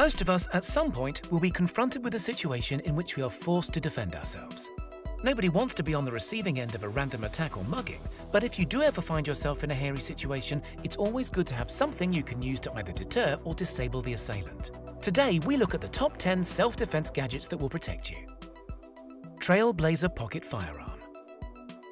Most of us, at some point, will be confronted with a situation in which we are forced to defend ourselves. Nobody wants to be on the receiving end of a random attack or mugging, but if you do ever find yourself in a hairy situation, it's always good to have something you can use to either deter or disable the assailant. Today, we look at the top 10 self-defense gadgets that will protect you. Trailblazer Pocket Firearm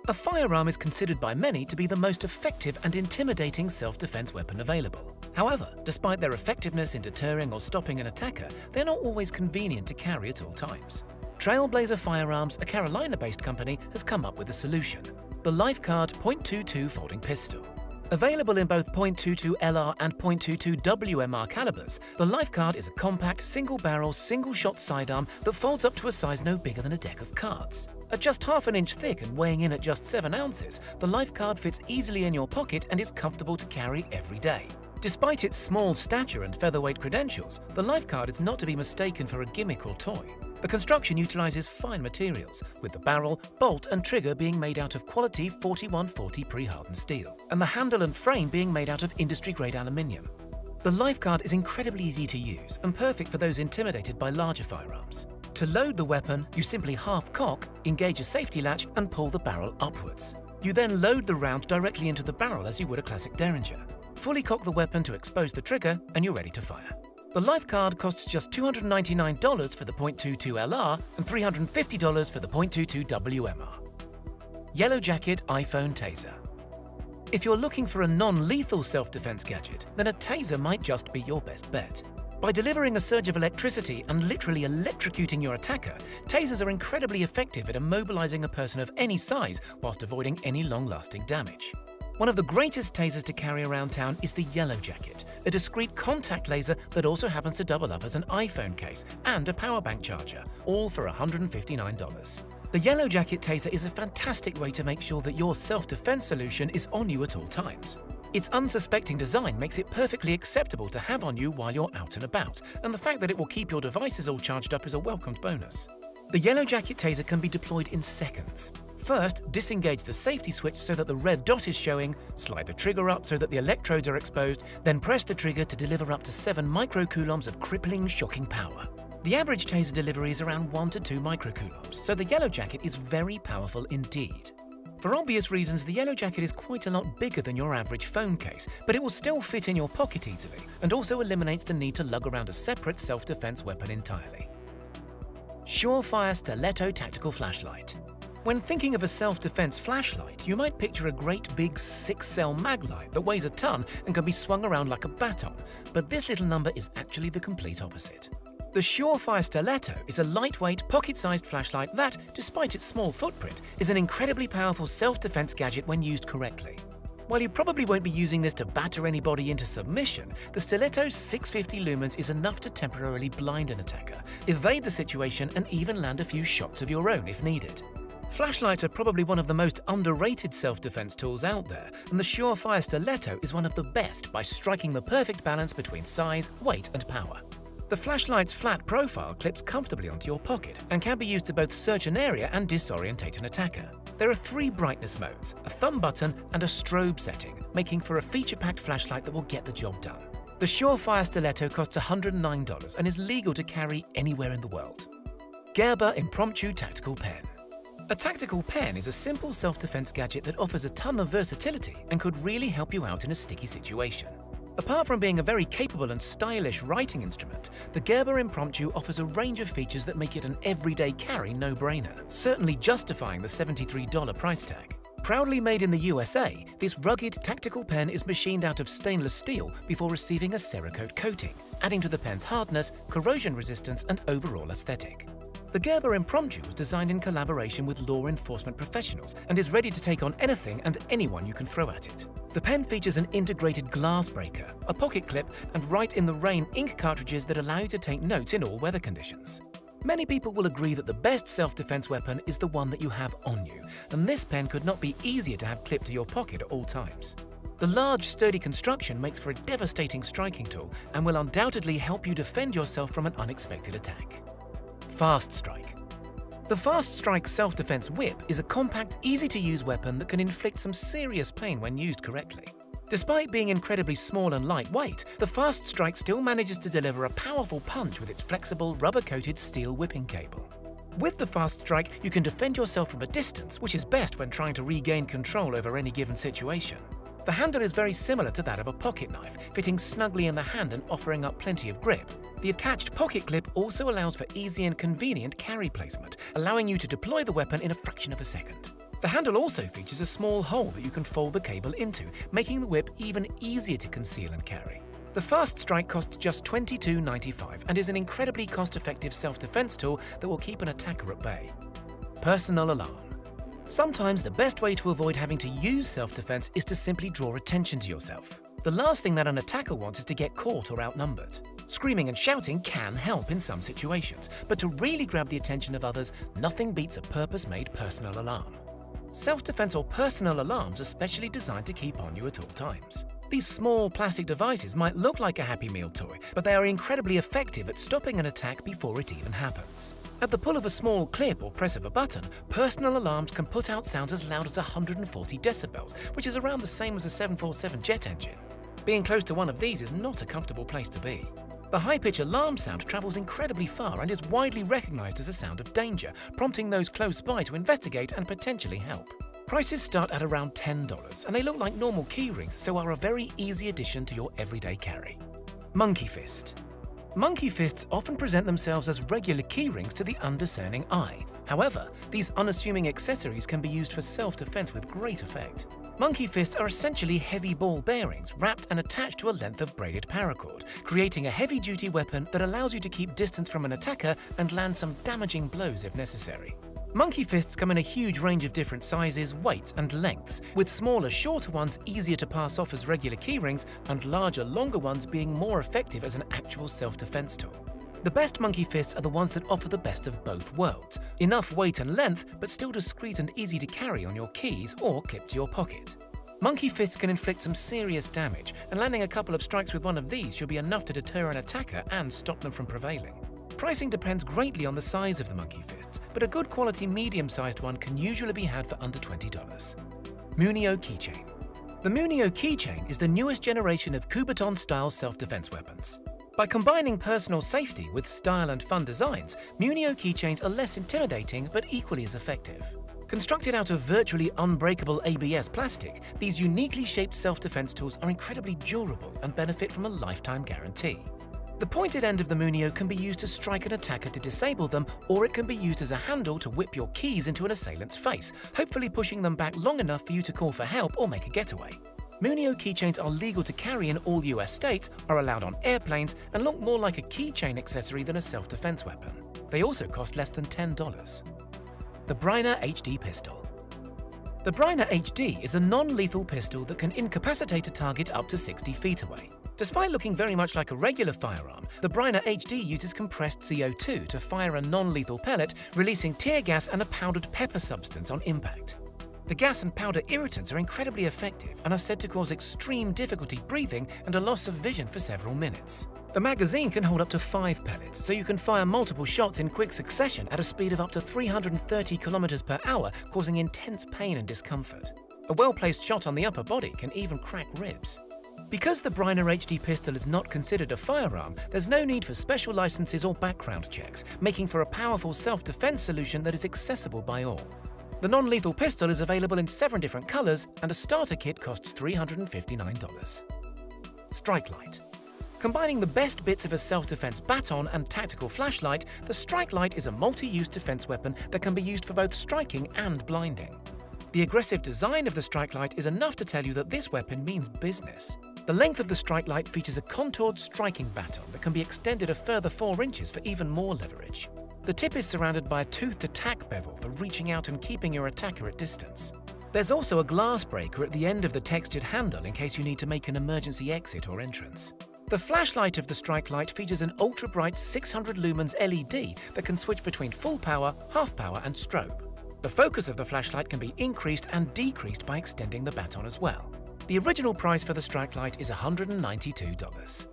A firearm is considered by many to be the most effective and intimidating self-defense weapon available. However, despite their effectiveness in deterring or stopping an attacker, they're not always convenient to carry at all times. Trailblazer Firearms, a Carolina-based company, has come up with a solution. The LifeCard .22 folding pistol. Available in both .22 LR and .22 WMR calibers, the LifeCard is a compact, single-barrel, single-shot sidearm that folds up to a size no bigger than a deck of cards. At just half an inch thick and weighing in at just 7 ounces, the LifeCard fits easily in your pocket and is comfortable to carry every day. Despite its small stature and featherweight credentials, the LifeCard is not to be mistaken for a gimmick or toy. The construction utilizes fine materials, with the barrel, bolt and trigger being made out of quality 4140 pre-hardened steel, and the handle and frame being made out of industry-grade aluminium. The LifeCard is incredibly easy to use and perfect for those intimidated by larger firearms. To load the weapon, you simply half-cock, engage a safety latch and pull the barrel upwards. You then load the round directly into the barrel as you would a classic Derringer. Fully cock the weapon to expose the trigger and you're ready to fire. The LifeCard costs just $299 for the .22 LR and $350 for the .22 WMR. Yellow Jacket iPhone Taser If you're looking for a non-lethal self-defense gadget, then a taser might just be your best bet. By delivering a surge of electricity and literally electrocuting your attacker, tasers are incredibly effective at immobilizing a person of any size whilst avoiding any long-lasting damage. One of the greatest tasers to carry around town is the Yellow Jacket, a discreet contact taser that also happens to double up as an iPhone case and a power bank charger, all for $159. The Yellow Jacket taser is a fantastic way to make sure that your self-defense solution is on you at all times. Its unsuspecting design makes it perfectly acceptable to have on you while you're out and about, and the fact that it will keep your devices all charged up is a welcomed bonus. The Yellow Jacket taser can be deployed in seconds. First, disengage the safety switch so that the red dot is showing, slide the trigger up so that the electrodes are exposed, then press the trigger to deliver up to 7 microcoulombs of crippling, shocking power. The average taser delivery is around 1 to 2 microcoulombs, so the Yellow Jacket is very powerful indeed. For obvious reasons, the Yellow Jacket is quite a lot bigger than your average phone case, but it will still fit in your pocket easily, and also eliminates the need to lug around a separate self-defense weapon entirely. Surefire Stiletto Tactical Flashlight when thinking of a self-defense flashlight, you might picture a great big six-cell maglite that weighs a ton and can be swung around like a baton, but this little number is actually the complete opposite. The Surefire Stiletto is a lightweight, pocket-sized flashlight that, despite its small footprint, is an incredibly powerful self-defense gadget when used correctly. While you probably won't be using this to batter anybody into submission, the Stiletto's 650 lumens is enough to temporarily blind an attacker, evade the situation and even land a few shots of your own if needed. Flashlights are probably one of the most underrated self-defense tools out there, and the Surefire Stiletto is one of the best by striking the perfect balance between size, weight and power. The flashlight's flat profile clips comfortably onto your pocket and can be used to both search an area and disorientate an attacker. There are three brightness modes, a thumb button and a strobe setting, making for a feature-packed flashlight that will get the job done. The Surefire Stiletto costs $109 and is legal to carry anywhere in the world. Gerber Impromptu Tactical Pen a tactical pen is a simple self-defense gadget that offers a ton of versatility and could really help you out in a sticky situation. Apart from being a very capable and stylish writing instrument, the Gerber Impromptu offers a range of features that make it an everyday carry no-brainer, certainly justifying the $73 price tag. Proudly made in the USA, this rugged tactical pen is machined out of stainless steel before receiving a Cerakote coating, adding to the pen's hardness, corrosion resistance and overall aesthetic. The Gerber Impromptu was designed in collaboration with law enforcement professionals and is ready to take on anything and anyone you can throw at it. The pen features an integrated glass breaker, a pocket clip, and Write in the Rain ink cartridges that allow you to take notes in all weather conditions. Many people will agree that the best self-defense weapon is the one that you have on you, and this pen could not be easier to have clipped to your pocket at all times. The large, sturdy construction makes for a devastating striking tool and will undoubtedly help you defend yourself from an unexpected attack. Fast Strike. The Fast Strike self-defense whip is a compact, easy-to-use weapon that can inflict some serious pain when used correctly. Despite being incredibly small and lightweight, the Fast Strike still manages to deliver a powerful punch with its flexible, rubber-coated steel whipping cable. With the Fast Strike, you can defend yourself from a distance, which is best when trying to regain control over any given situation. The handle is very similar to that of a pocket knife, fitting snugly in the hand and offering up plenty of grip. The attached pocket clip also allows for easy and convenient carry placement, allowing you to deploy the weapon in a fraction of a second. The handle also features a small hole that you can fold the cable into, making the whip even easier to conceal and carry. The Fast Strike costs just $22.95 and is an incredibly cost-effective self-defense tool that will keep an attacker at bay. Personal Alarm Sometimes the best way to avoid having to use self-defense is to simply draw attention to yourself. The last thing that an attacker wants is to get caught or outnumbered. Screaming and shouting can help in some situations, but to really grab the attention of others, nothing beats a purpose-made personal alarm. Self-defense or personal alarms are specially designed to keep on you at all times. These small plastic devices might look like a Happy Meal toy, but they are incredibly effective at stopping an attack before it even happens. At the pull of a small clip or press of a button, personal alarms can put out sounds as loud as 140 decibels, which is around the same as a 747 jet engine. Being close to one of these is not a comfortable place to be. The high-pitch alarm sound travels incredibly far and is widely recognized as a sound of danger, prompting those close by to investigate and potentially help. Prices start at around $10, and they look like normal keyrings, so are a very easy addition to your everyday carry. Monkey Fist Monkey fists often present themselves as regular keyrings to the undiscerning eye. However, these unassuming accessories can be used for self-defense with great effect. Monkey fists are essentially heavy ball bearings wrapped and attached to a length of braided paracord, creating a heavy-duty weapon that allows you to keep distance from an attacker and land some damaging blows if necessary. Monkey fists come in a huge range of different sizes, weights and lengths, with smaller, shorter ones easier to pass off as regular keyrings and larger, longer ones being more effective as an actual self-defense tool. The best monkey fists are the ones that offer the best of both worlds. Enough weight and length, but still discreet and easy to carry on your keys or clip to your pocket. Monkey fists can inflict some serious damage, and landing a couple of strikes with one of these should be enough to deter an attacker and stop them from prevailing. Pricing depends greatly on the size of the monkey fists, but a good quality medium-sized one can usually be had for under $20. Munio Keychain The Munio Keychain is the newest generation of Kubotan-style self-defense weapons. By combining personal safety with style and fun designs, Munio keychains are less intimidating but equally as effective. Constructed out of virtually unbreakable ABS plastic, these uniquely shaped self-defense tools are incredibly durable and benefit from a lifetime guarantee. The pointed end of the Munio can be used to strike an attacker to disable them, or it can be used as a handle to whip your keys into an assailant's face, hopefully pushing them back long enough for you to call for help or make a getaway. Munio keychains are legal to carry in all US states, are allowed on airplanes, and look more like a keychain accessory than a self-defense weapon. They also cost less than $10. The Byrna HD Pistol The Byrna HD is a non-lethal pistol that can incapacitate a target up to 60 feet away. Despite looking very much like a regular firearm, the Byrna HD uses compressed CO2 to fire a non-lethal pellet, releasing tear gas and a powdered pepper substance on impact. The gas and powder irritants are incredibly effective and are said to cause extreme difficulty breathing and a loss of vision for several minutes. The magazine can hold up to 5 pellets, so you can fire multiple shots in quick succession at a speed of up to 330 km per hour, causing intense pain and discomfort. A well-placed shot on the upper body can even crack ribs. Because the Byrna HD pistol is not considered a firearm, there's no need for special licenses or background checks, making for a powerful self-defense solution that is accessible by all. The non-lethal pistol is available in seven different colors, and a starter kit costs $359. Strike Light Combining the best bits of a self-defense baton and tactical flashlight, the Strike Light is a multi-use defense weapon that can be used for both striking and blinding. The aggressive design of the Strike Light is enough to tell you that this weapon means business. The length of the strike light features a contoured striking baton that can be extended a further 4 inches for even more leverage. The tip is surrounded by a toothed attack bevel for reaching out and keeping your attacker at distance. There's also a glass breaker at the end of the textured handle in case you need to make an emergency exit or entrance. The flashlight of the strike light features an ultra-bright 600 lumens LED that can switch between full power, half power and strobe. The focus of the flashlight can be increased and decreased by extending the baton as well. The original price for the strike light is $192.